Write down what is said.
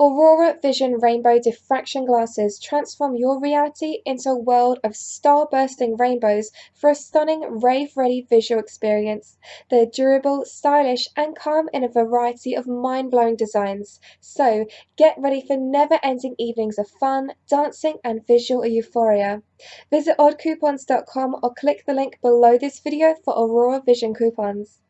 Aurora Vision Rainbow Diffraction Glasses transform your reality into a world of star-bursting rainbows for a stunning rave-ready visual experience. They're durable, stylish, and come in a variety of mind-blowing designs. So, get ready for never-ending evenings of fun, dancing, and visual euphoria. Visit oddcoupons.com or click the link below this video for Aurora Vision coupons.